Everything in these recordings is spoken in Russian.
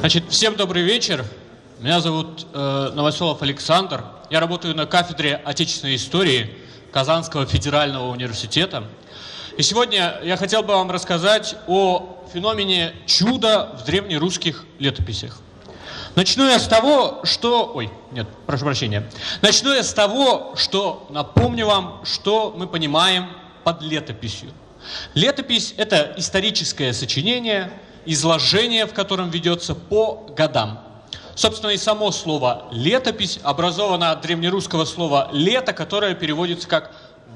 Значит, всем добрый вечер. Меня зовут э, Новоселов Александр. Я работаю на кафедре отечественной истории Казанского федерального университета. И сегодня я хотел бы вам рассказать о феномене чуда в древнерусских летописях. Начну я с того, что... Ой, нет, прошу прощения. Начну я с того, что напомню вам, что мы понимаем под летописью. Летопись – это историческое сочинение, изложение, в котором ведется по годам. Собственно, и само слово «летопись» образовано от древнерусского слова «лето», которое переводится как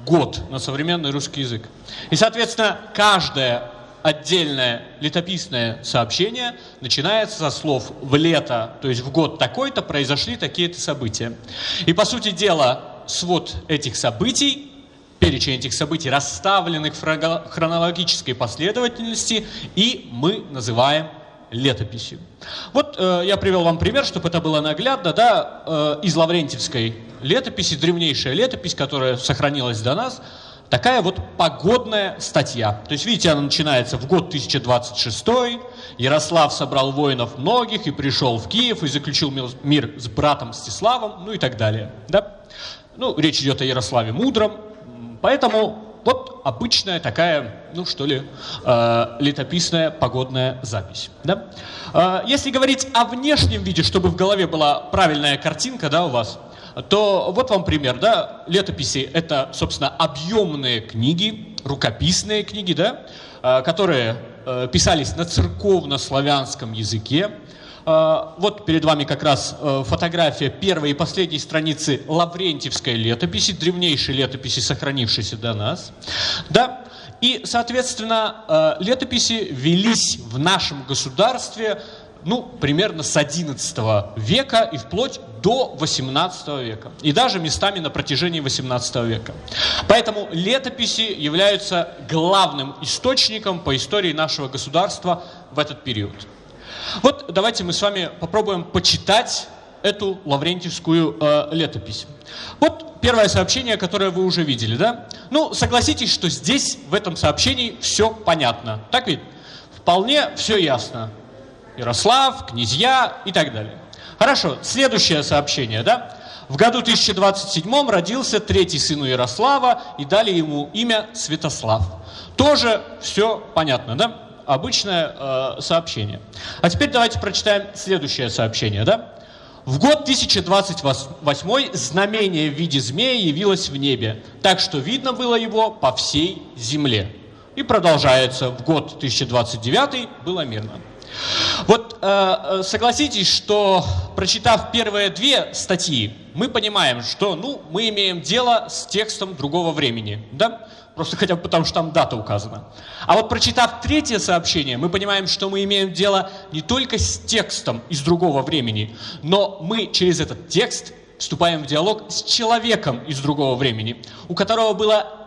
«год» на современный русский язык. И, соответственно, каждое отдельное летописное сообщение начинается со слов «в лето», то есть в год такой-то произошли такие-то события. И, по сути дела, свод этих событий перечень этих событий, расставленных в хронологической последовательности, и мы называем летописью. Вот э, я привел вам пример, чтобы это было наглядно, да, э, из Лаврентьевской летописи, древнейшая летопись, которая сохранилась до нас, такая вот погодная статья. То есть, видите, она начинается в год 1026, Ярослав собрал воинов многих и пришел в Киев и заключил мир с братом Мстиславом, ну и так далее. Да? Ну, речь идет о Ярославе Мудром, Поэтому вот обычная такая, ну что ли, э, летописная погодная запись. Да? Э, если говорить о внешнем виде, чтобы в голове была правильная картинка да, у вас, то вот вам пример. Да? Летописи — это, собственно, объемные книги, рукописные книги, да? э, которые э, писались на церковно-славянском языке, вот перед вами как раз э, фотография первой и последней страницы Лаврентьевской летописи, древнейшей летописи, сохранившейся до нас. Да? И, соответственно, э, летописи велись в нашем государстве ну, примерно с XI века и вплоть до XVIII века. И даже местами на протяжении XVIII века. Поэтому летописи являются главным источником по истории нашего государства в этот период. Вот давайте мы с вами попробуем почитать эту лаврентьевскую э, летопись. Вот первое сообщение, которое вы уже видели, да? Ну, согласитесь, что здесь, в этом сообщении, все понятно. Так ведь? Вполне все ясно. Ярослав, князья и так далее. Хорошо, следующее сообщение, да? В году 1027 родился третий сын Ярослава и дали ему имя Святослав. Тоже все понятно, да? Обычное э, сообщение. А теперь давайте прочитаем следующее сообщение. Да? В год 1028 знамение в виде змея явилось в небе, так что видно было его по всей земле. И продолжается, в год 1029 было мирно. Вот э, э, согласитесь, что прочитав первые две статьи, мы понимаем, что ну, мы имеем дело с текстом другого времени. Да? Просто хотя бы потому, что там дата указана. А вот прочитав третье сообщение, мы понимаем, что мы имеем дело не только с текстом из другого времени, но мы через этот текст вступаем в диалог с человеком из другого времени, у которого было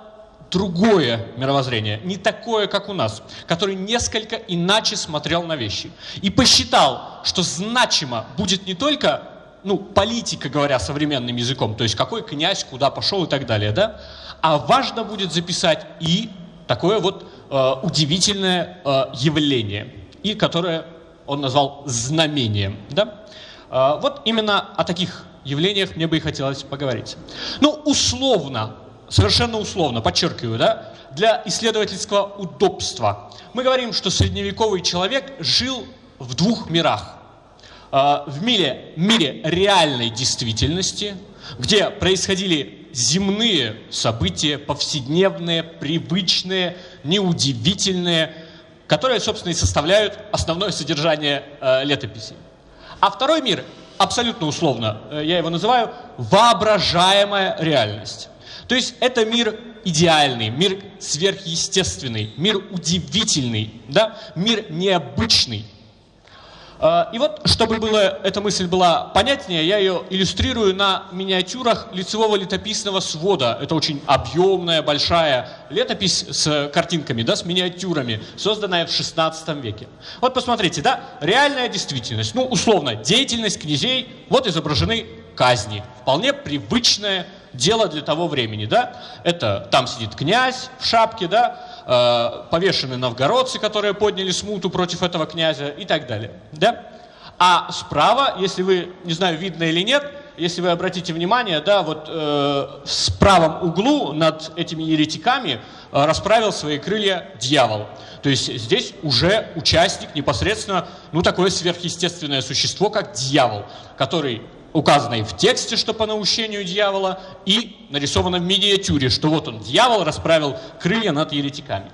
другое мировоззрение, не такое, как у нас, который несколько иначе смотрел на вещи. И посчитал, что значимо будет не только ну, политика, говоря современным языком, то есть какой князь куда пошел и так далее, да, а важно будет записать и такое вот э, удивительное э, явление, и которое он назвал знамением. Да? Э, вот именно о таких явлениях мне бы и хотелось поговорить. Ну, условно, совершенно условно, подчеркиваю, да, для исследовательского удобства. Мы говорим, что средневековый человек жил в двух мирах. Э, в мире, мире реальной действительности, где происходили земные события, повседневные, привычные, неудивительные, которые, собственно, и составляют основное содержание э, летописи. А второй мир, абсолютно условно, э, я его называю воображаемая реальность. То есть это мир идеальный, мир сверхъестественный, мир удивительный, да? мир необычный. А, и вот, чтобы было, эта мысль была понятнее, я ее иллюстрирую на миниатюрах лицевого летописного свода. Это очень объемная, большая летопись с картинками, да, с миниатюрами, созданная в 16 веке. Вот посмотрите, да, реальная действительность. Ну, условно, деятельность князей, вот изображены казни. Вполне привычное дело для того времени, да. Это там сидит князь в шапке, да, э, повешены новгородцы, которые подняли смуту против этого князя и так далее. Да? А справа, если вы, не знаю, видно или нет, если вы обратите внимание, да, вот э, в правом углу над этими еретиками э, расправил свои крылья дьявол. То есть здесь уже участник непосредственно, ну, такое сверхъестественное существо, как дьявол, который указано и в тексте, что по наущению дьявола, и нарисовано в миниатюре, что вот он, дьявол, расправил крылья над еретиками.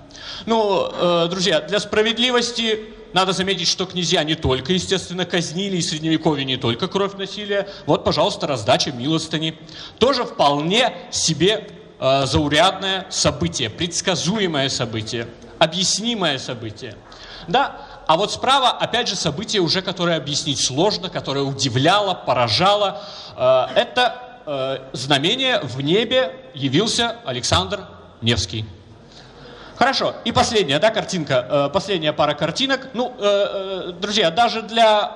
Ну, э, друзья, для справедливости надо заметить, что князья не только, естественно, казнили, и средневековье не только кровь насилия. Вот, пожалуйста, раздача милостыни. Тоже вполне себе э, заурядное событие, предсказуемое событие, объяснимое событие. Да, а вот справа, опять же, событие уже, которое объяснить сложно, которое удивляло, поражало. Э, это э, знамение в небе явился Александр Невский. Хорошо. И последняя, да, картинка, э, последняя пара картинок. Ну, друзья, даже для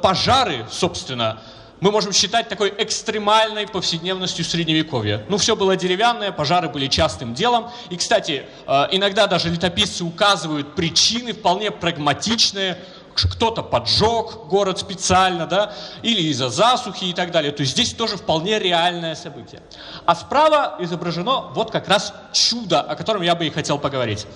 пожары, собственно, мы можем считать такой экстремальной повседневностью средневековья. Ну, все было деревянное, пожары были частым делом. И, кстати, э, иногда даже летописцы указывают причины вполне прагматичные, кто-то поджег город специально, да, или из-за засухи и так далее. То есть здесь тоже вполне реальное событие. А справа изображено вот как раз чудо, о котором я бы и хотел поговорить.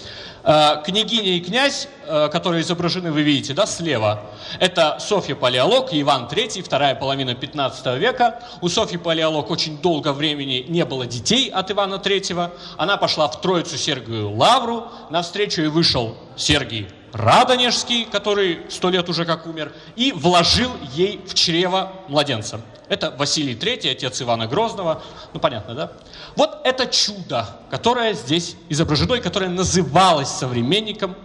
Э, княгиня и князь, э, которые изображены, вы видите, да, слева, это Софья Палеолог и Иван III, вторая половина 15 века. У Софьи Палеолог очень долго времени не было детей от Ивана III. Она пошла в Троицу Сергию Лавру, навстречу и вышел Сергий Радонежский, который сто лет уже как умер, и вложил ей в чрево младенца. Это Василий III, отец Ивана Грозного. Ну, понятно, да? Вот это чудо, которое здесь изображено и которое называлось современником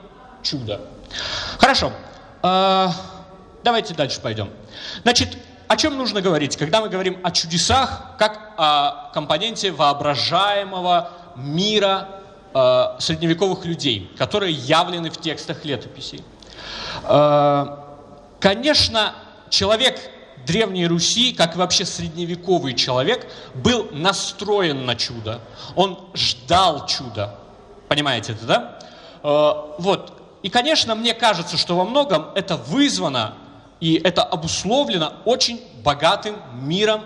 чудо. Хорошо. Э, давайте дальше пойдем. Значит, о чем нужно говорить, когда мы говорим о чудесах, как о компоненте воображаемого мира э, средневековых людей, которые явлены в текстах летописей. Э, конечно, человек Древней Руси, как и вообще средневековый человек, был настроен на чудо. Он ждал чуда. Понимаете это, да? Э, вот. И, конечно, мне кажется, что во многом это вызвано и это обусловлено очень богатым миром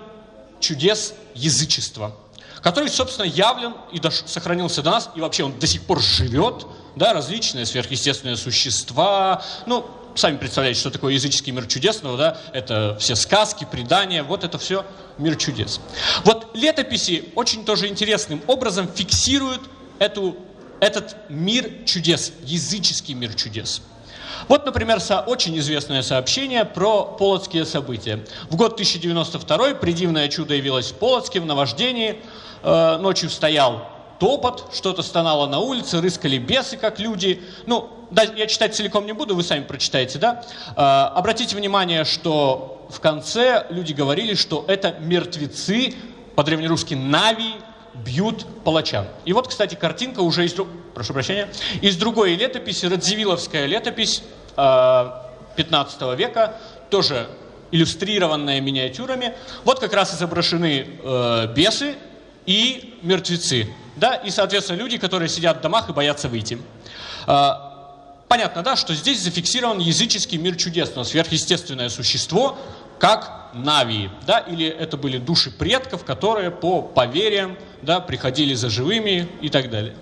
чудес язычества который, собственно, явлен и сохранился до нас, и вообще он до сих пор живет, да, различные сверхъестественные существа, ну, сами представляете, что такое языческий мир чудесного, да, это все сказки, предания, вот это все мир чудес. Вот летописи очень тоже интересным образом фиксируют эту, этот мир чудес, языческий мир чудес. Вот, например, со, очень известное сообщение про полоцкие события. В год 1092 предивное чудо явилось в Полоцке в наваждении. Э, ночью стоял топот, что-то стонало на улице, рыскали бесы, как люди. Ну, да, я читать целиком не буду, вы сами прочитаете, да? Э, обратите внимание, что в конце люди говорили, что это мертвецы, по-древнерусски нави, бьют палачан. И вот, кстати, картинка уже из, прошу прощения, из другой летописи, Радзивилловская летопись 15 века, тоже иллюстрированная миниатюрами. Вот как раз изображены э, бесы и мертвецы. Да? И, соответственно, люди, которые сидят в домах и боятся выйти. Э, понятно, да, что здесь зафиксирован языческий мир чудесного, сверхъестественное существо, как Навии, да, или это были души предков, которые по поверьям, да, приходили за живыми и так далее.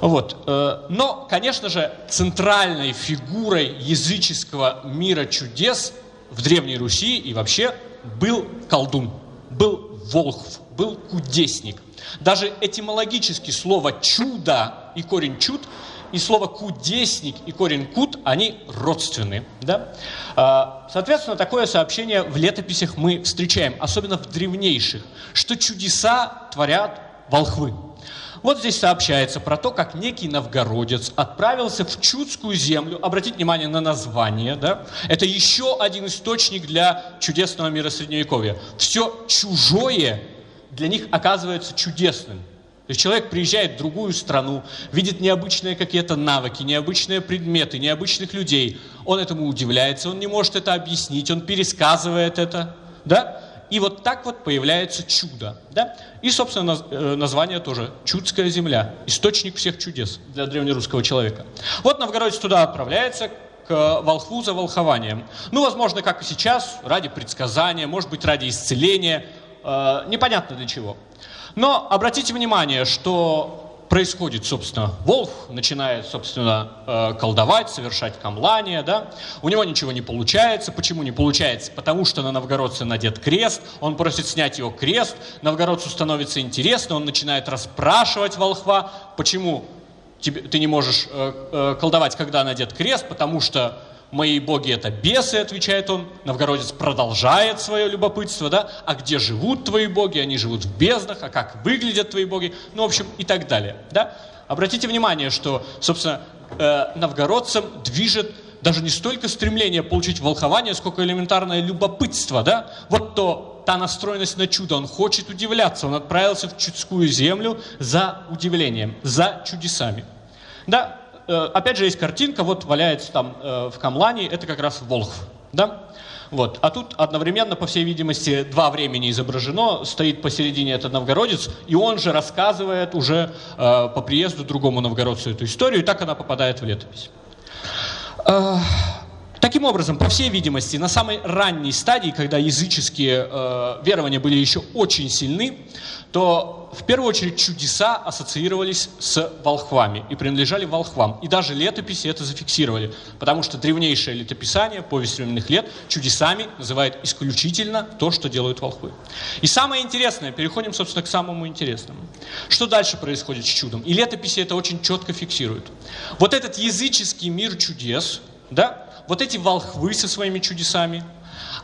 Вот. Э, но, конечно же, центральной фигурой языческого мира чудес в Древней Руси и вообще был колдун, был волхв, был кудесник. Даже этимологически слово «чудо» и корень «чуд» и слово «кудесник» и корень «кут», они родственны. Да? А, соответственно, такое сообщение в летописях мы встречаем, особенно в древнейших, что чудеса творят волхвы. Вот здесь сообщается про то, как некий новгородец отправился в Чудскую землю. Обратите внимание на название. Да? Это еще один источник для чудесного мира Средневековья. Все чужое для них оказывается чудесным. То есть человек приезжает в другую страну, видит необычные какие-то навыки, необычные предметы, необычных людей. Он этому удивляется, он не может это объяснить, он пересказывает это. Да? И вот так вот появляется чудо. Да? И, собственно, э, название тоже «Чудская земля», источник всех чудес для древнерусского человека. Вот новгородец туда отправляется, к волхву за волхованием. Ну, возможно, как и сейчас, ради предсказания, может быть, ради исцеления, э, непонятно для чего. Но обратите внимание, что происходит, собственно, Волх начинает, собственно, э, колдовать, совершать камлание, да, у него ничего не получается. Почему не получается? Потому что на новгородце надет крест, он просит снять его крест, новгородцу становится интересно, он начинает расспрашивать волхва, почему ты не можешь э, э, колдовать, когда надет крест, потому что мои боги это бесы, отвечает он. Новгородец продолжает свое любопытство, да, а где живут твои боги? Они живут в безднах, а как выглядят твои боги? Ну, в общем, и так далее, да. Обратите внимание, что, собственно, э, новгородцам движет даже не столько стремление получить волхование, сколько элементарное любопытство, да. Вот то, та настроенность на чудо, он хочет удивляться, он отправился в чудскую землю за удивлением, за чудесами. Да, опять же, есть картинка, вот валяется там э, в Камлане, это как раз Волхв, да? Вот. А тут одновременно, по всей видимости, два времени изображено. Стоит посередине этот новгородец, и он же рассказывает уже э, по приезду другому новгородцу эту историю, и так она попадает в летопись. Таким образом, по всей видимости, на самой ранней стадии, когда языческие э, верования были еще очень сильны, то в первую очередь чудеса ассоциировались с волхвами и принадлежали волхвам. И даже летописи это зафиксировали, потому что древнейшее летописание, повесть временных лет, чудесами называет исключительно то, что делают волхвы. И самое интересное, переходим, собственно, к самому интересному. Что дальше происходит с чудом? И летописи это очень четко фиксируют. Вот этот языческий мир чудес, да, вот эти волхвы со своими чудесами,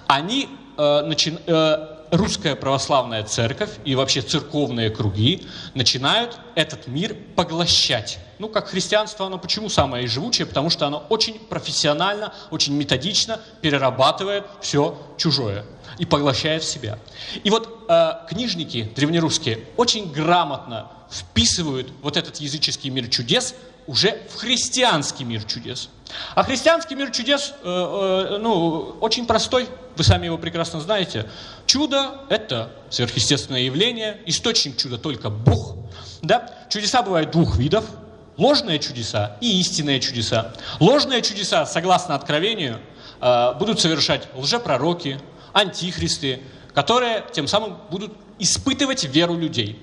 они э, начи, э, русская православная церковь и вообще церковные круги начинают этот мир поглощать. Ну, как христианство, оно почему самое живучее? Потому что оно очень профессионально, очень методично перерабатывает все чужое и поглощает в себя. И вот э, книжники древнерусские очень грамотно вписывают вот этот языческий мир чудес уже в христианский мир чудес. А христианский мир чудес, э, э, ну, очень простой, вы сами его прекрасно знаете. Чудо – это сверхъестественное явление, источник чуда только Бог. Да? Чудеса бывают двух видов – ложные чудеса и истинные чудеса. Ложные чудеса, согласно Откровению, э, будут совершать лжепророки, антихристы, которые тем самым будут испытывать веру людей.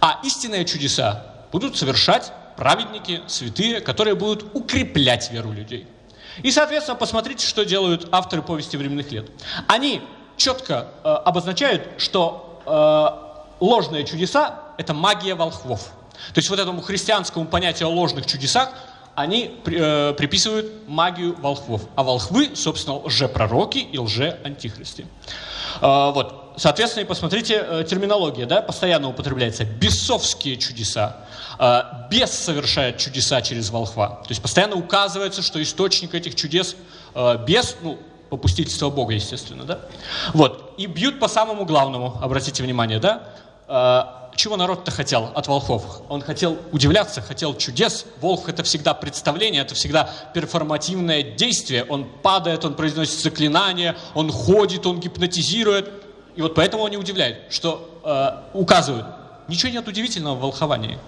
А истинные чудеса будут совершать праведники, святые, которые будут укреплять веру людей. И, соответственно, посмотрите, что делают авторы повести временных лет. Они четко э, обозначают, что э, ложные чудеса – это магия волхвов. То есть вот этому христианскому понятию о ложных чудесах они э, приписывают магию волхвов. А волхвы, собственно, лжепророки и лжеантихристы. Э, вот. Соответственно, и посмотрите, э, терминология, да, постоянно употребляется. Бесовские чудеса. Э, бес совершает чудеса через волхва. То есть постоянно указывается, что источник этих чудес э, бес, ну, попустительство Бога, естественно, да? Вот. И бьют по самому главному, обратите внимание, да? Чего народ-то хотел от волхов? Он хотел удивляться, хотел чудес. Волх – это всегда представление, это всегда перформативное действие. Он падает, он произносит заклинания, он ходит, он гипнотизирует. И вот поэтому они удивляют, что э, указывают, ничего нет удивительного в волховании.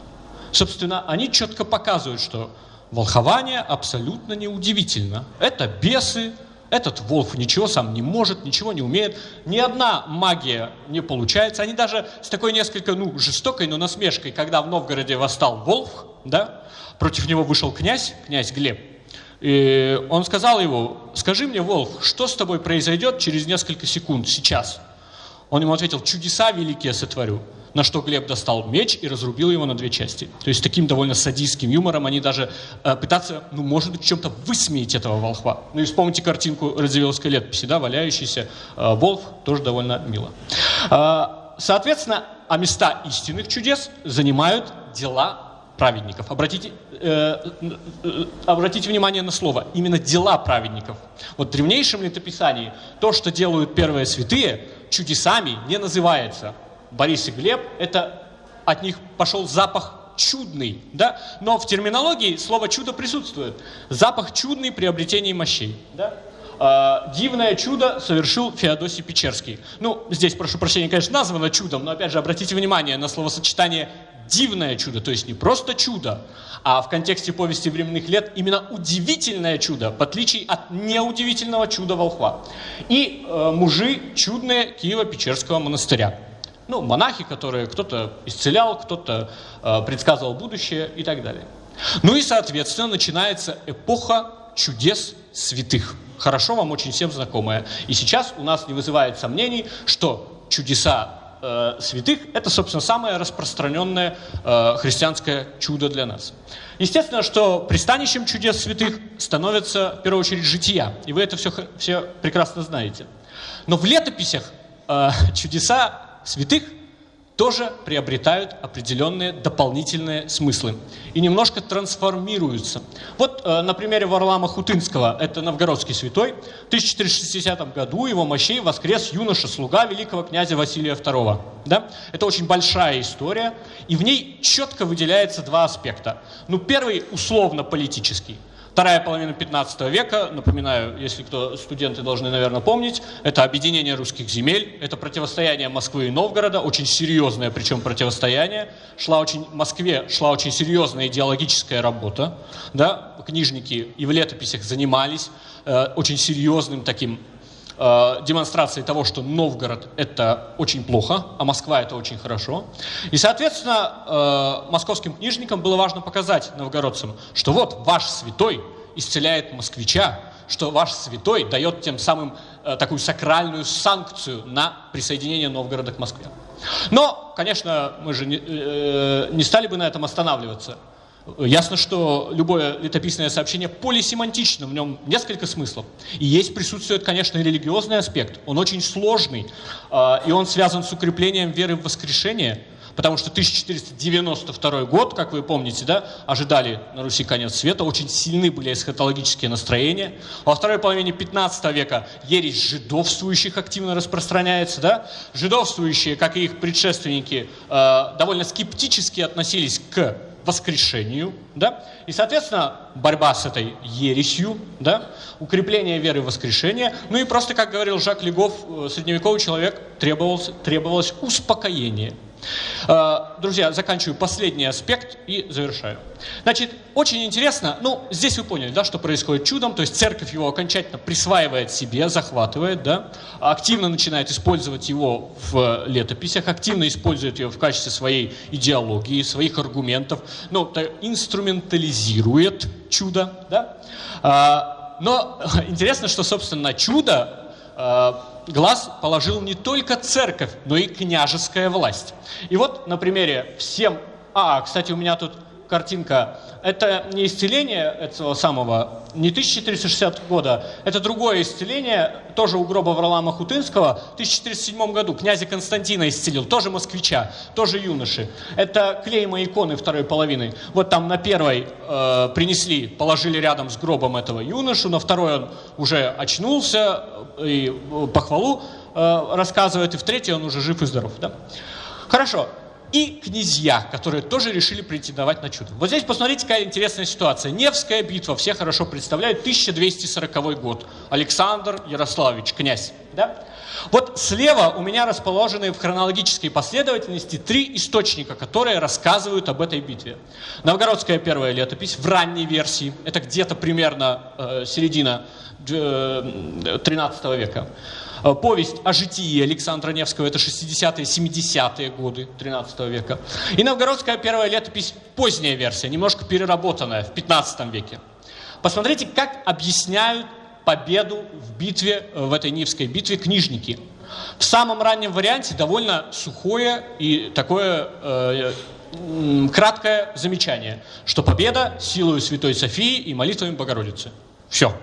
Собственно, они четко показывают, что волхование абсолютно неудивительно. Это бесы, этот волк ничего сам не может, ничего не умеет. Ни одна магия не получается. Они даже с такой несколько, ну, жестокой, но насмешкой, когда в Новгороде восстал волк, да, против него вышел князь, князь Глеб, и он сказал его, скажи мне, волк, что с тобой произойдет через несколько секунд, сейчас? Он ему ответил, чудеса великие сотворю. На что Глеб достал меч и разрубил его на две части. То есть таким довольно садистским юмором они даже э, пытаются, ну, может быть, чем-то высмеять этого волхва. Ну и вспомните картинку Радзивилловской летописи, да, валяющийся э, волк, тоже довольно мило. Э, соответственно, а места истинных чудес занимают дела праведников. Обратите, э, э, обратите внимание на слово. Именно дела праведников. Вот в древнейшем летописании то, что делают первые святые, чудесами не называется. Борис и Глеб, это от них пошел запах чудный, да? Но в терминологии слово чудо присутствует. Запах чудный при обретении мощей, да? Э, дивное чудо совершил Феодосий Печерский. Ну, здесь, прошу прощения, конечно, названо чудом, но опять же обратите внимание на словосочетание дивное чудо, то есть не просто чудо, а в контексте повести временных лет именно удивительное чудо, в отличие от неудивительного чуда волхва. И э, мужи чудные Киева-Печерского монастыря. Ну, монахи, которые кто-то исцелял, кто-то э, предсказывал будущее и так далее. Ну и, соответственно, начинается эпоха чудес святых. Хорошо вам очень всем знакомая. И сейчас у нас не вызывает сомнений, что чудеса э, святых – это, собственно, самое распространенное э, христианское чудо для нас. Естественно, что пристанищем чудес святых становится, в первую очередь, жития. И вы это все, все прекрасно знаете. Но в летописях э, чудеса святых – тоже приобретают определенные дополнительные смыслы и немножко трансформируются. Вот э, на примере Варлама Хутынского, это новгородский святой, в 1460 году его мощей воскрес юноша-слуга великого князя Василия II. Да? Это очень большая история, и в ней четко выделяется два аспекта. Ну, первый условно-политический – Вторая половина 15 века, напоминаю, если кто студенты должны, наверное, помнить, это объединение русских земель, это противостояние Москвы и Новгорода, очень серьезное причем противостояние. Шла очень, в Москве шла очень серьезная идеологическая работа, да, книжники и в летописях занимались э, очень серьезным таким э, демонстрацией того, что Новгород – это очень плохо, а Москва – это очень хорошо. И, соответственно, э, московским книжникам было важно показать новгородцам, что вот ваш святой исцеляет москвича, что ваш святой дает тем самым э, такую сакральную санкцию на присоединение Новгорода к Москве. Но, конечно, мы же не, э, не стали бы на этом останавливаться. Ясно, что любое летописное сообщение полисемантично, в нем несколько смыслов. И есть присутствует, конечно, религиозный аспект. Он очень сложный, а, и он связан с укреплением веры в воскрешение, потому что 1492 год, как вы помните, да, ожидали на Руси конец света, очень сильны были эсхатологические настроения. Во второй половине 15 века ересь жидовствующих активно распространяется. Да? Жидовствующие, как и их предшественники, а, довольно скептически относились к воскрешению, да, и, соответственно, борьба с этой ересью, да, укрепление веры в воскрешение, ну и просто, как говорил Жак Легов, э, средневековый человек требовалось, требовалось успокоение – друзья, заканчиваю последний аспект и завершаю. Значит, очень интересно, ну, здесь вы поняли, да, что происходит чудом, то есть церковь его окончательно присваивает себе, захватывает, да, активно начинает использовать его в летописях, активно использует его в качестве своей идеологии, своих аргументов, ну, инструментализирует чудо, да. А, но интересно, что, собственно, чудо э, глаз положил не только церковь, но и княжеская власть. И вот на примере всем... А, кстати, у меня тут картинка. Это не исцеление этого самого, не 1460 года, это другое исцеление, тоже у гроба Варлама Хутынского, в 1407 году князя Константина исцелил, тоже москвича, тоже юноши. Это клейма иконы второй половины. Вот там на первой э, принесли, положили рядом с гробом этого юношу, на второй он уже очнулся и похвалу э, рассказывает, и в третьей он уже жив и здоров. Да? Хорошо, и князья, которые тоже решили претендовать на чудо. Вот здесь посмотрите, какая интересная ситуация. Невская битва, все хорошо представляют, 1240 год. Александр Ярославич, князь. Да? Вот слева у меня расположены в хронологической последовательности три источника, которые рассказывают об этой битве. Новгородская первая летопись в ранней версии, это где-то примерно э, середина э, 13 века. Э, повесть о житии Александра Невского, это 60-е, 70-е годы 13 века. И новгородская первая летопись, поздняя версия, немножко переработанная в 15 веке. Посмотрите, как объясняют победу в битве, э, в этой Нивской битве книжники. В самом раннем варианте довольно сухое и такое э, краткое замечание, что победа силою Святой Софии и молитвами Богородицы. Все.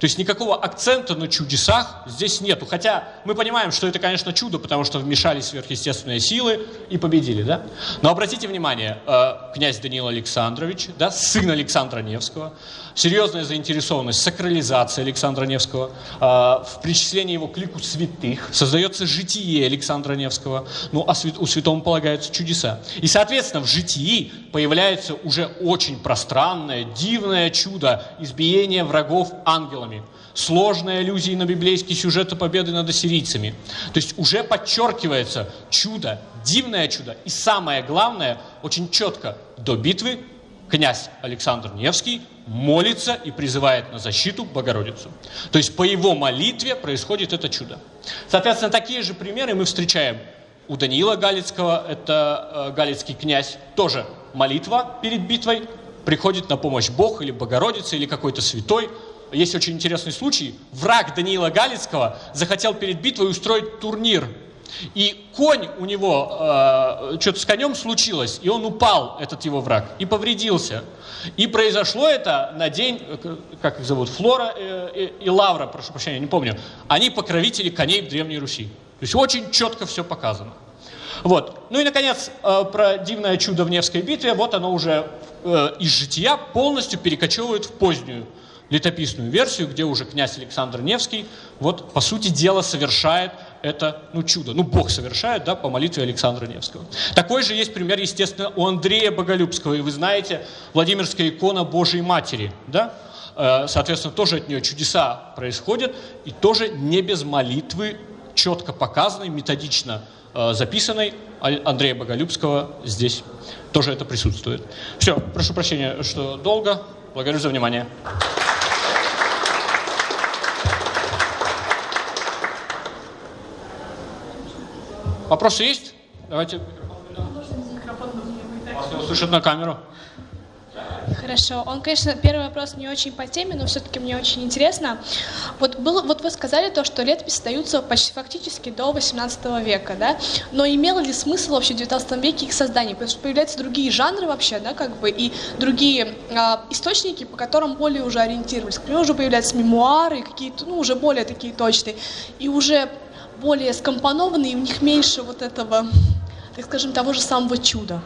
То есть никакого акцента на чудесах здесь нету. Хотя мы понимаем, что это, конечно, чудо, потому что вмешались сверхъестественные силы и победили, да? Но обратите внимание, э, князь Даниил Александрович, да, сын Александра Невского, серьезная заинтересованность, сакрализация Александра Невского, э, в причислении его к лику святых, создается житие Александра Невского, ну, а у святому полагаются чудеса. И, соответственно, в житии появляется уже очень пространное, дивное чудо избиения врагов ангелами. Сложные аллюзии на библейские сюжеты победы над ассирийцами. То есть уже подчеркивается чудо, дивное чудо. И самое главное, очень четко, до битвы князь Александр Невский молится и призывает на защиту Богородицу. То есть по его молитве происходит это чудо. Соответственно, такие же примеры мы встречаем у Даниила Галицкого, это э, галицкий князь, тоже молитва перед битвой, приходит на помощь Бог или Богородица или какой-то святой. Есть очень интересный случай. Враг Даниила Галицкого захотел перед битвой устроить турнир и конь у него, э, что-то с конем случилось, и он упал, этот его враг, и повредился. И произошло это на день, э, как их зовут, Флора э, и Лавра, прошу прощения, не помню. Они покровители коней в Древней Руси. То есть очень четко все показано. Вот. Ну и, наконец, э, про дивное чудо в Невской битве. Вот оно уже э, из жития полностью перекочевывает в позднюю летописную версию, где уже князь Александр Невский, вот, по сути дела, совершает это ну, чудо. Ну, Бог совершает, да, по молитве Александра Невского. Такой же есть пример, естественно, у Андрея Боголюбского. И вы знаете, Владимирская икона Божьей Матери, да? Э, соответственно, тоже от нее чудеса происходят, и тоже не без молитвы, четко показанной, методично э, записанной Андрея Боголюбского здесь тоже это присутствует. Все, прошу прощения, что долго. Благодарю за внимание. Вопросы есть? Давайте. Вас на камеру. Хорошо. Он, конечно, первый вопрос не очень по теме, но все-таки мне очень интересно. Вот, было, вот вы сказали то, что летописи остаются почти фактически до 18 века, да? Но имело ли смысл вообще в 19 веке их создание? Потому что появляются другие жанры вообще, да, как бы, и другие а, источники, по которым более уже ориентировались. К примеру, уже появляются мемуары, какие-то, ну, уже более такие точные. И уже более скомпонованы, и у них меньше вот этого, так скажем, того же самого чуда.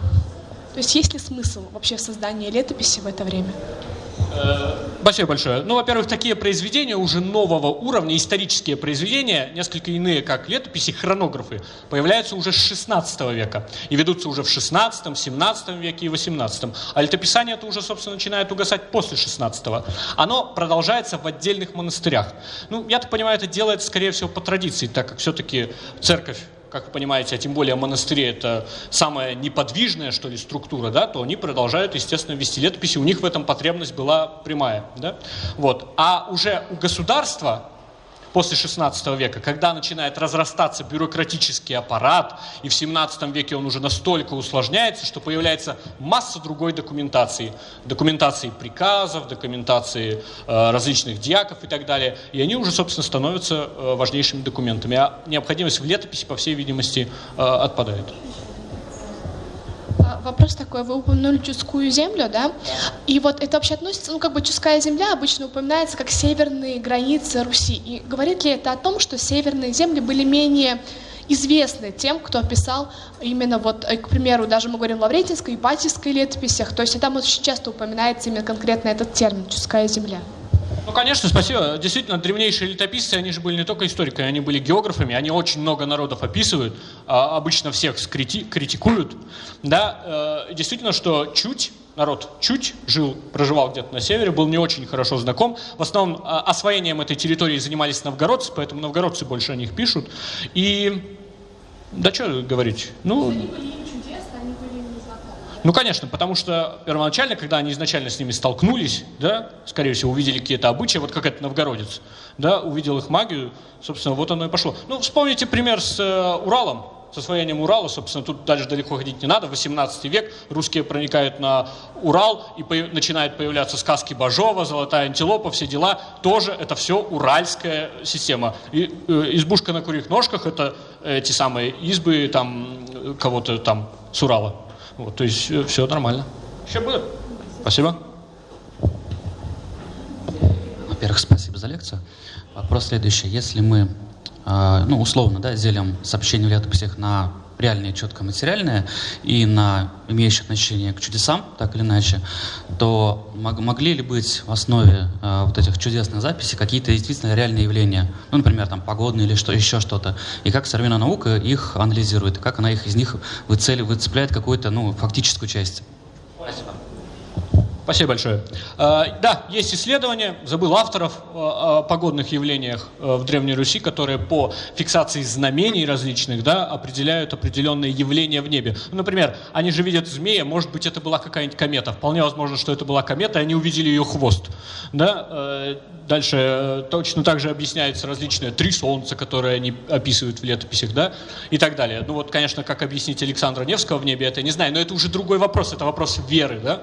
То есть есть ли смысл вообще в создании летописи в это время? Э, спасибо большое. Ну, во-первых, такие произведения уже нового уровня, исторические произведения, несколько иные, как летописи, хронографы, появляются уже с 16 века и ведутся уже в 16, 17 веке и 18. А летописание это уже, собственно, начинает угасать после 16 -го. Оно продолжается в отдельных монастырях. Ну, я так понимаю, это делается, скорее всего, по традиции, так как все-таки церковь как вы понимаете, а тем более монастыри это самая неподвижная, что ли, структура, да, то они продолжают, естественно, вести летописи, у них в этом потребность была прямая, да, вот. А уже у государства после 16 века, когда начинает разрастаться бюрократический аппарат, и в 17 веке он уже настолько усложняется, что появляется масса другой документации. Документации приказов, документации э, различных диаков и так далее. И они уже, собственно, становятся э, важнейшими документами. А необходимость в летописи, по всей видимости, э, отпадает. Вопрос такой, вы упомянули Чудскую землю, да? И вот это вообще относится, ну как бы Чудская земля обычно упоминается как северные границы Руси. И говорит ли это о том, что северные земли были менее известны тем, кто описал именно вот, э, к примеру, даже мы говорим Лаврентинской, Ипатьевской летописях, то есть там очень часто упоминается именно конкретно этот термин «Чудская земля». Ну, конечно, спасибо. Действительно, древнейшие летописцы, они же были не только историками, они были географами, они очень много народов описывают, а обычно всех скрити- критикуют. Да, э, действительно, что чуть народ чуть жил, проживал где-то на севере, был не очень хорошо знаком. В основном э, освоением этой территории занимались новгородцы, поэтому новгородцы больше о них пишут. И да что говорить? Ну, ну, конечно, потому что первоначально, когда они изначально с ними столкнулись, да, скорее всего, увидели какие-то обычаи, вот как этот новгородец, да, увидел их магию, собственно, вот оно и пошло. Ну, вспомните пример с э, Уралом, с освоением Урала, собственно, тут дальше далеко ходить не надо, 18 век, русские проникают на Урал, и по начинают появляться сказки Бажова, Золотая антилопа, все дела, тоже это все уральская система. И, э, избушка на курьих ножках, это э, те самые избы там э, кого-то там с Урала. Вот, то есть э, все нормально. Еще будет. Спасибо. Во-первых, спасибо за лекцию. Вопрос следующий. Если мы, э, ну, условно, да, делим сообщение в летописях на реальные, четко материальные и на имеющие отношение к чудесам, так или иначе, то мог, могли ли быть в основе э, вот этих чудесных записей какие-то действительно реальные явления, ну, например, там погодные или что, еще что-то, и как современная наука их анализирует, как она их из них выцели, выцепляет какую-то, ну, фактическую часть? Спасибо. Спасибо большое. Э, да, есть исследования, забыл авторов о погодных явлениях э, в Древней Руси, которые по фиксации знамений различных да, определяют определенные явления в небе. Ну, например, они же видят змея, может быть, это была какая-нибудь комета. Вполне возможно, что это была комета, и они увидели ее хвост. Да? Э, дальше точно так же объясняются различные три солнца, которые они описывают в летописях, да, и так далее. Ну вот, конечно, как объяснить Александра Невского в небе, это не знаю, но это уже другой вопрос, это вопрос веры, да.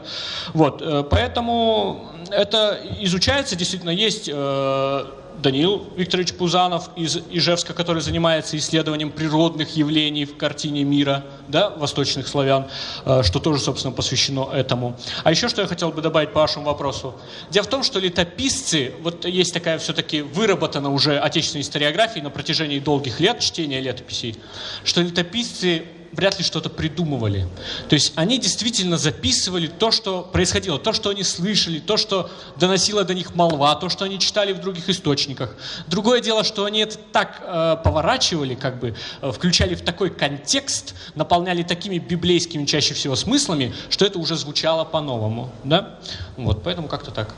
Вот, Э, поэтому это изучается, действительно, есть э, Даниил Викторович Пузанов из Ижевска, который занимается исследованием природных явлений в картине мира, да, восточных славян, э, что тоже, собственно, посвящено этому. А еще что я хотел бы добавить по вашему вопросу. Дело в том, что летописцы, вот есть такая все-таки выработана уже отечественной историографии на протяжении долгих лет чтения летописей, что летописцы вряд ли что-то придумывали. То есть они действительно записывали то, что происходило, то, что они слышали, то, что доносила до них молва, то, что они читали в других источниках. Другое дело, что они это так э, поворачивали, как бы э, включали в такой контекст, наполняли такими библейскими чаще всего смыслами, что это уже звучало по-новому. Да? Вот, поэтому как-то так.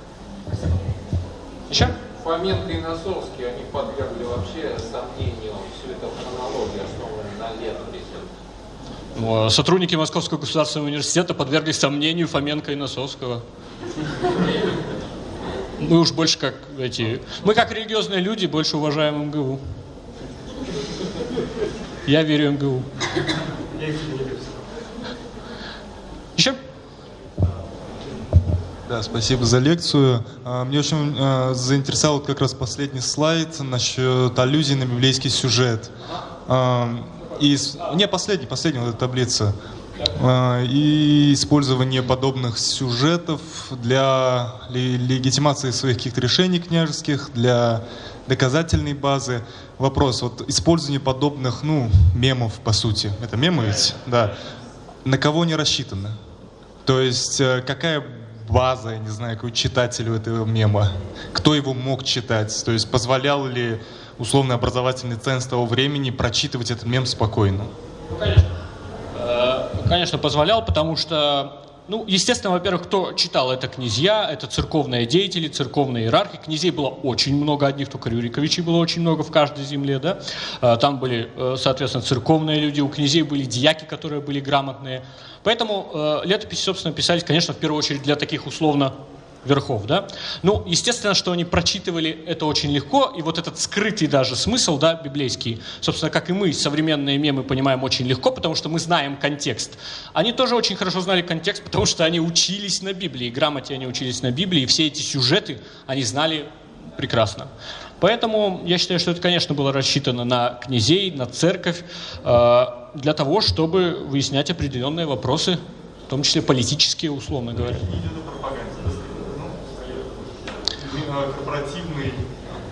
Еще? Фоменко и Носовский, они подвергли вообще сомнению всю эту хронологию, основанную на летописи. А сотрудники Московского государственного университета подверглись сомнению Фоменко и Носовского. Мы уж больше как эти... Мы как религиозные люди больше уважаем МГУ. Я верю МГУ. Еще? Да, спасибо за лекцию. А, мне очень а, заинтересовал как раз последний слайд насчет аллюзий на библейский сюжет. И, не, последний, последний вот эта таблица. А, и использование подобных сюжетов для легитимации своих каких-то решений княжеских, для доказательной базы. Вопрос, вот использование подобных, ну, мемов, по сути. Это мемы ведь? Да. На кого они рассчитаны? То есть, э, какая база, я не знаю, какой читателю этого мема? Кто его мог читать? То есть, позволял ли условный образовательный ценз того времени прочитывать этот мем спокойно? Ну, конечно. Э, конечно, позволял, потому что ну, естественно, во-первых, кто читал это князья, это церковные деятели, церковные иерархи. Князей было очень много, одних только Рюриковичей было очень много в каждой земле, да. Э, там были, э, соответственно, церковные люди, у князей были дьяки, которые были грамотные. Поэтому летописи, собственно, писались, конечно, в первую очередь для таких условно верхов, да. Ну, естественно, что они прочитывали это очень легко, и вот этот скрытый даже смысл, да, библейский, собственно, как и мы, современные мемы, понимаем очень легко, потому что мы знаем контекст. Они тоже очень хорошо знали контекст, потому что они учились на Библии, грамоте они учились на Библии, и все эти сюжеты они знали прекрасно. Поэтому я считаю, что это, конечно, было рассчитано на князей, на церковь, э, для того, чтобы выяснять определенные вопросы, в том числе политические, условно говоря корпоративный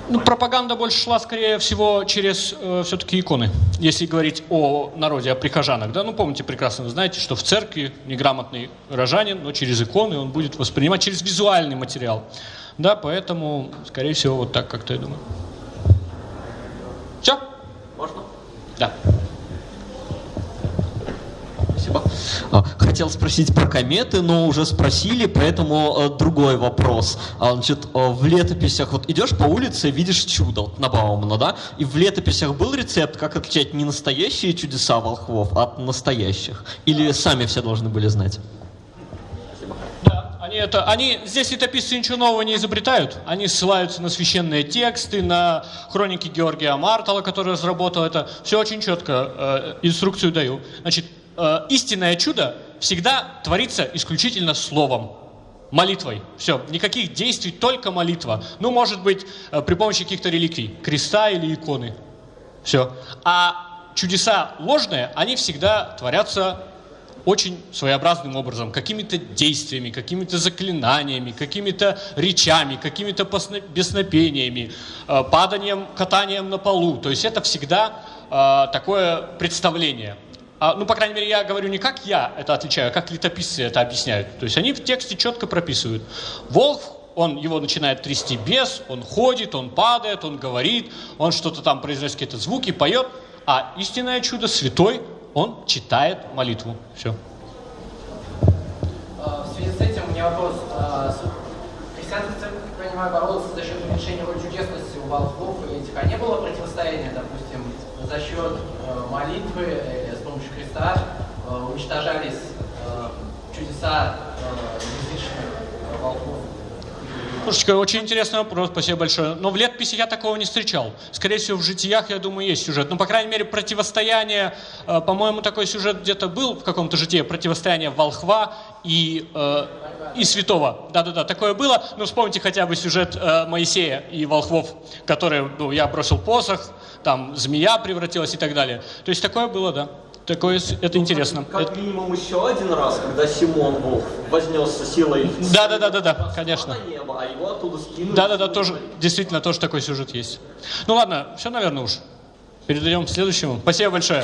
ну, пропаганда больше шла, скорее всего, через э, все-таки иконы. Если говорить о народе, о прихожанах. Да? Ну, помните прекрасно, вы знаете, что в церкви неграмотный рожанин, но через иконы он будет воспринимать через визуальный материал. Да, поэтому, скорее всего, вот так как-то я думаю. Все? Можно? Да. Хотел спросить про кометы, но уже спросили, поэтому э, другой вопрос. А, значит, э, в летописях, вот идешь по улице, видишь чудо на Баумана, да? И в летописях был рецепт, как отличать не настоящие чудеса волхвов от настоящих? Или сами все должны были знать? Они, это, они здесь летописцы ничего нового не изобретают. Они ссылаются на священные тексты, на хроники Георгия Мартала, который разработал это. Все очень четко, э, инструкцию даю. Значит, э, истинное чудо всегда творится исключительно словом, молитвой. Все, никаких действий, только молитва. Ну, может быть, э, при помощи каких-то реликвий, креста или иконы. Все. А чудеса ложные, они всегда творятся очень своеобразным образом, какими-то действиями, какими-то заклинаниями, какими-то речами, какими-то беснопениями, э, паданием, катанием на полу. То есть это всегда такое представление. А, ну, по крайней мере, я говорю не как я это отличаю, а как летописцы это объясняют. То есть они в тексте четко прописывают. Волк, он его начинает трясти без, он ходит, он падает, он говорит, он что-то там произносит какие-то звуки, поет. А истинное чудо, святой, он читает молитву. Все. А, в связи с этим у меня вопрос. А, Христианская церковь, как понимаю, боролась за счет уменьшения роли чудесности у волхвов и этих. А не было противостояния, допустим, за счет э, молитвы или помощью креста э, уничтожались э, чудеса э, язычных волхвов? Слушайте, очень интересный вопрос, спасибо большое. Но в летописях я такого не встречал. Скорее всего, в житиях, я думаю, есть сюжет. Ну, по крайней мере, противостояние, э, по-моему, такой сюжет где-то был в каком-то житии, противостояние волхва и, э, и святого. Да-да-да, такое было. Ну, вспомните хотя бы сюжет э, Моисея и волхвов, который, ну, я бросил посох, там змея превратилась и так далее. То есть такое было, да. Такое, это интересно. Как Это- минимум еще один раз, когда Симон Волк вознесся силой Да-да-да-да-да, конечно. на небо, а его оттуда скинули. Да-да-да, тоже, действительно, тоже такой сюжет есть. Ну ладно, все, наверное, уж. Передаем следующему. Спасибо большое.